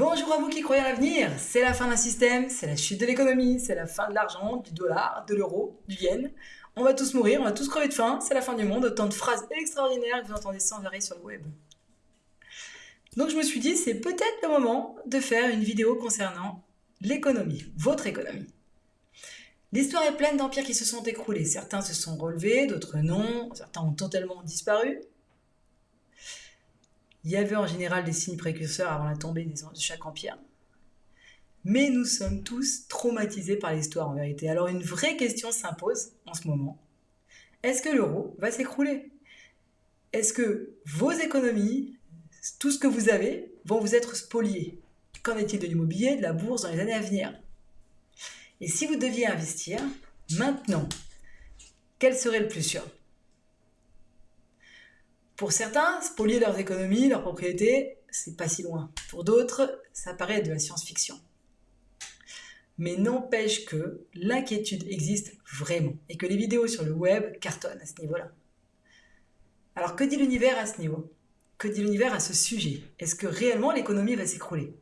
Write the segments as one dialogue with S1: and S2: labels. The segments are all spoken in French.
S1: Bonjour à vous qui croyez à l'avenir. C'est la fin d'un système, c'est la chute de l'économie, c'est la fin de l'argent, du dollar, de l'euro, du yen. On va tous mourir, on va tous crever de faim, c'est la fin du monde. Autant de phrases extraordinaires que vous entendez sans arrêt sur le web. Donc je me suis dit, c'est peut-être le moment de faire une vidéo concernant l'économie, votre économie. L'histoire est pleine d'empires qui se sont écroulés. Certains se sont relevés, d'autres non. Certains ont totalement disparu. Il y avait en général des signes précurseurs avant la tombée de chaque empire. Mais nous sommes tous traumatisés par l'histoire en vérité. Alors une vraie question s'impose en ce moment. Est-ce que l'euro va s'écrouler? Est-ce que vos économies, tout ce que vous avez, vont vous être spoliés Qu'en est-il de l'immobilier, de la bourse dans les années à venir? Et si vous deviez investir, maintenant, quel serait le plus sûr? Pour certains, spolier leurs économies, leurs propriétés, c'est pas si loin. Pour d'autres, ça paraît de la science-fiction. Mais n'empêche que l'inquiétude existe vraiment et que les vidéos sur le web cartonnent à ce niveau-là. Alors que dit l'univers à ce niveau? Que dit l'univers à ce sujet? Est-ce que réellement l'économie va s'écrouler?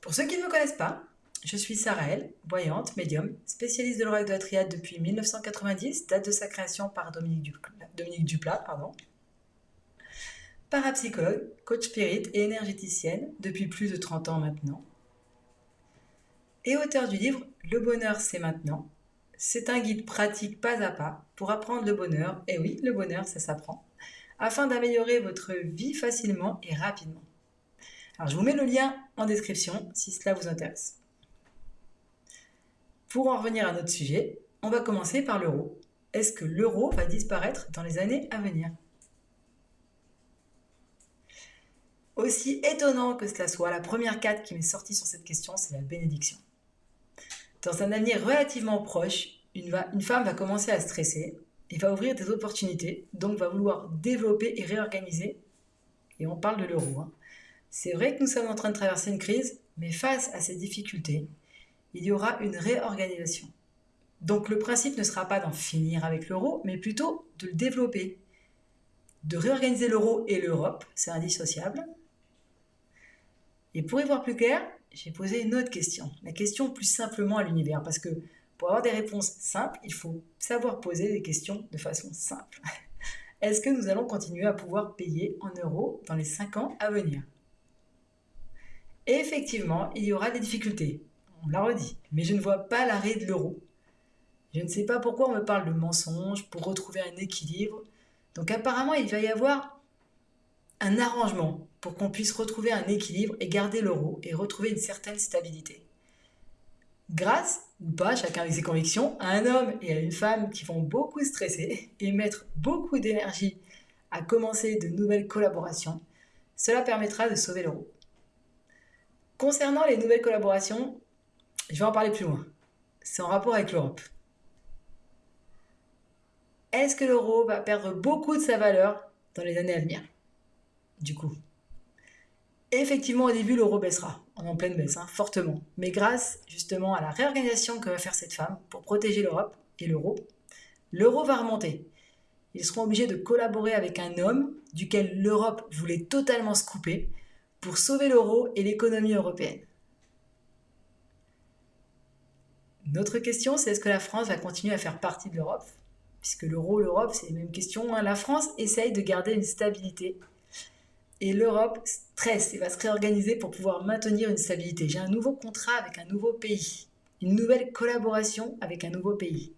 S1: Pour ceux qui ne me connaissent pas, je suis Saraël, voyante, médium, spécialiste de l'oracle de la triade depuis 1990, date de sa création par Dominique Duplat. Parapsychologue, coach spirit et énergéticienne depuis plus de 30 ans maintenant. Et auteur du livre Le bonheur c'est maintenant. C'est un guide pratique pas à pas pour apprendre le bonheur, et oui, le bonheur ça s'apprend, afin d'améliorer votre vie facilement et rapidement. Alors je vous mets le lien en description si cela vous intéresse. Pour en revenir à notre sujet, on va commencer par l'euro. Est-ce que l'euro va disparaître dans les années à venir? Aussi étonnant que cela soit, la première carte qui m'est sortie sur cette question, c'est la bénédiction. Dans un avenir relativement proche, une, femme va commencer à stresser et va ouvrir des opportunités, donc va vouloir développer et réorganiser. Et on parle de l'euro. Hein. C'est vrai que nous sommes en train de traverser une crise, mais face à ces difficultés, il y aura une réorganisation. Donc le principe ne sera pas d'en finir avec l'euro, mais plutôt de le développer, de réorganiser l'euro et l'Europe, c'est indissociable. Et pour y voir plus clair, j'ai posé une autre question, la question plus simplement à l'univers, parce que pour avoir des réponses simples, il faut savoir poser des questions de façon simple. Est-ce que nous allons continuer à pouvoir payer en euros dans les 5 ans à venir? Effectivement, il y aura des difficultés on l'a redit, mais je ne vois pas l'arrêt de l'euro. Je ne sais pas pourquoi on me parle de mensonges pour retrouver un équilibre. Donc apparemment, il va y avoir un arrangement pour qu'on puisse retrouver un équilibre et garder l'euro et retrouver une certaine stabilité. Grâce, ou pas, chacun avec ses convictions, à un homme et à une femme qui vont beaucoup stresser et mettre beaucoup d'énergie à commencer de nouvelles collaborations, cela permettra de sauver l'euro. Concernant les nouvelles collaborations, je vais en parler plus loin. C'est en rapport avec l'Europe. Est-ce que l'euro va perdre beaucoup de sa valeur dans les années à venir? Du coup. Effectivement, au début, l'euro baissera, en pleine baisse, hein, fortement. Mais grâce justement à la réorganisation que va faire cette femme pour protéger l'Europe et l'euro, l'euro va remonter. Ils seront obligés de collaborer avec un homme duquel l'Europe voulait totalement se couper pour sauver l'euro et l'économie européenne. Notre question, c'est est-ce que la France va continuer à faire partie de l'Europe? Puisque l'euro, l'Europe, c'est les mêmes questions. Hein. La France essaye de garder une stabilité. Et l'Europe stresse et va se réorganiser pour pouvoir maintenir une stabilité. J'ai un nouveau contrat avec un nouveau pays. Une nouvelle collaboration avec un nouveau pays.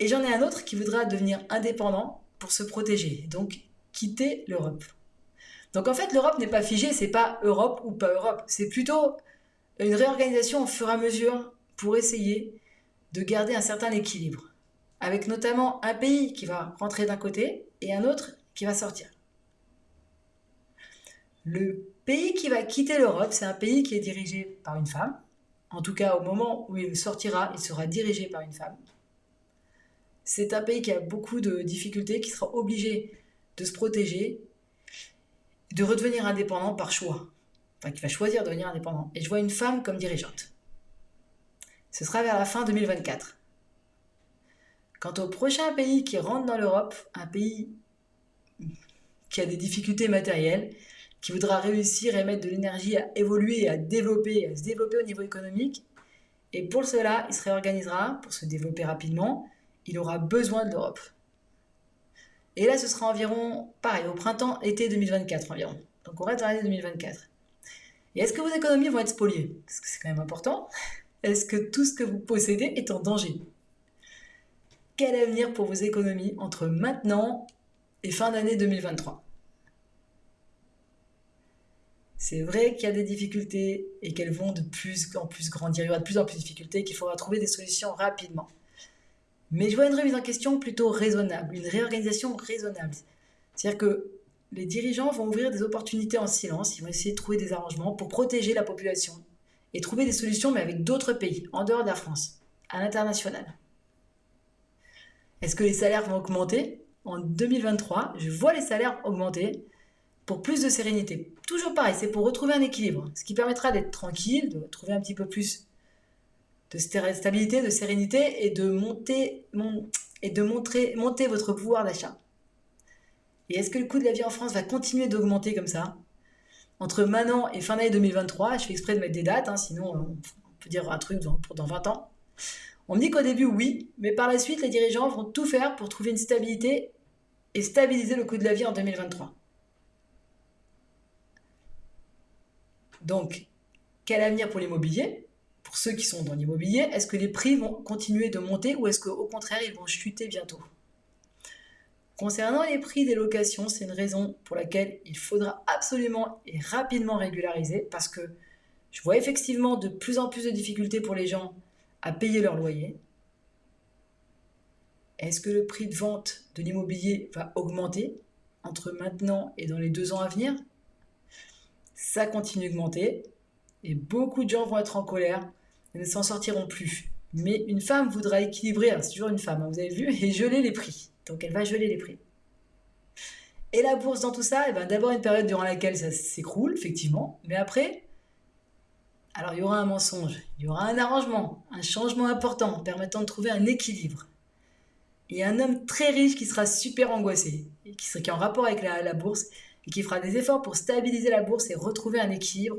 S1: Et j'en ai un autre qui voudra devenir indépendant pour se protéger. Donc, quitter l'Europe. Donc en fait, l'Europe n'est pas figée, c'est pas Europe ou pas Europe. C'est plutôt une réorganisation au fur et à mesure pour essayer de garder un certain équilibre, avec notamment un pays qui va rentrer d'un côté et un autre qui va sortir. Le pays qui va quitter l'Europe, c'est un pays qui est dirigé par une femme. En tout cas, au moment où il sortira, il sera dirigé par une femme. C'est un pays qui a beaucoup de difficultés, qui sera obligé de se protéger, de redevenir indépendant par choix. Enfin, qui va choisir de devenir indépendant. Et je vois une femme comme dirigeante. Ce sera vers la fin 2024. Quant au prochain pays qui rentre dans l'Europe, un pays qui a des difficultés matérielles, qui voudra réussir et mettre de l'énergie à évoluer, à développer, à se développer au niveau économique. Et pour cela, il se réorganisera pour se développer rapidement. Il aura besoin de l'Europe. Et là, ce sera environ, pareil, au printemps, été 2024 environ. Donc on reste dans l'année 2024. Et est-ce que vos économies vont être spoliées? Parce que c'est quand même important. Est-ce que tout ce que vous possédez est en danger? Quel avenir pour vos économies entre maintenant et fin d'année 2023 c'est vrai qu'il y a des difficultés et qu'elles vont de plus en plus grandir. Il y aura de plus en plus de difficultés et qu'il faudra trouver des solutions rapidement. Mais je vois une remise en question plutôt raisonnable, une réorganisation raisonnable. C'est-à-dire que les dirigeants vont ouvrir des opportunités en silence, ils vont essayer de trouver des arrangements pour protéger la population et trouver des solutions, mais avec d'autres pays, en dehors de la France, à l'international. Est-ce que les salaires vont augmenter? En 2023, je vois les salaires augmenter pour plus de sérénité. Toujours pareil, c'est pour retrouver un équilibre, ce qui permettra d'être tranquille, de trouver un petit peu plus de stabilité, de sérénité et de monter, et de montrer, monter votre pouvoir d'achat. Et est-ce que le coût de la vie en France va continuer d'augmenter comme ça? Entre maintenant et fin d'année 2023, je fais exprès de mettre des dates, hein, sinon on peut dire un truc dans, pour dans 20 ans. On me dit qu'au début, oui, mais par la suite, les dirigeants vont tout faire pour trouver une stabilité et stabiliser le coût de la vie en 2023. Donc, quel avenir pour l'immobilier? Pour ceux qui sont dans l'immobilier, est-ce que les prix vont continuer de monter ou est-ce qu'au contraire, ils vont chuter bientôt? Concernant les prix des locations, c'est une raison pour laquelle il faudra absolument et rapidement régulariser parce que je vois effectivement de plus en plus de difficultés pour les gens à payer leur loyer. Est-ce que le prix de vente de l'immobilier va augmenter entre maintenant et dans les deux ans à venir? Ça continue d'augmenter et beaucoup de gens vont être en colère et ne s'en sortiront plus. Mais une femme voudra équilibrer, c'est toujours une femme, hein, vous avez vu, et geler les prix. Donc elle va geler les prix. Et la bourse dans tout ça, eh ben, d'abord une période durant laquelle ça s'écroule, effectivement, mais après, alors il y aura un mensonge, il y aura un arrangement, un changement important permettant de trouver un équilibre. Et un homme très riche qui sera super angoissé, qui, sera, est en rapport avec la, la bourse, et qui fera des efforts pour stabiliser la bourse et retrouver un équilibre.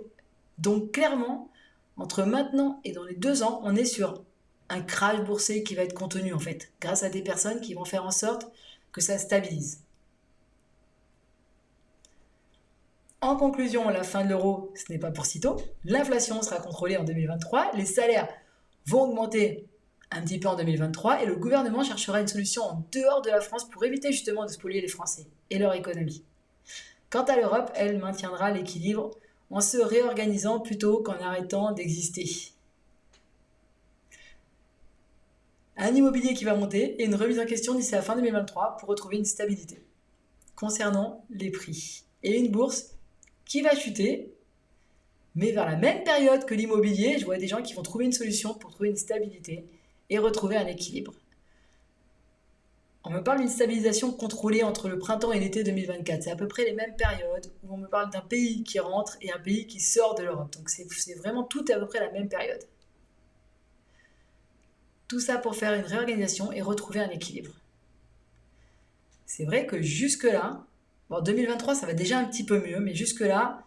S1: Donc clairement, entre maintenant et dans les deux ans, on est sur un crash boursier qui va être contenu en fait, grâce à des personnes qui vont faire en sorte que ça stabilise. En conclusion, la fin de l'euro, ce n'est pas pour sitôt. L'inflation sera contrôlée en 2023, les salaires vont augmenter un petit peu en 2023 et le gouvernement cherchera une solution en dehors de la France pour éviter justement de spolier les Français et leur économie. Quant à l'Europe, elle maintiendra l'équilibre en se réorganisant plutôt qu'en arrêtant d'exister. Un immobilier qui va monter et une remise en question d'ici la fin 2023 pour retrouver une stabilité concernant les prix. Et une bourse qui va chuter, mais vers la même période que l'immobilier, je vois des gens qui vont trouver une solution pour trouver une stabilité et retrouver un équilibre. On me parle d'une stabilisation contrôlée entre le printemps et l'été 2024. C'est à peu près les mêmes périodes où on me parle d'un pays qui rentre et un pays qui sort de l'Europe. Donc c'est vraiment tout à peu près la même période. Tout ça pour faire une réorganisation et retrouver un équilibre. C'est vrai que jusque-là, bon, 2023 ça va déjà un petit peu mieux, mais jusque-là,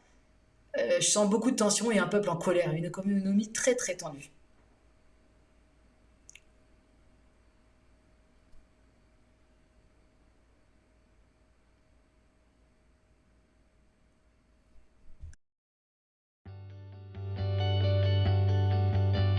S1: euh, je sens beaucoup de tension et un peuple en colère, une économie très très tendue.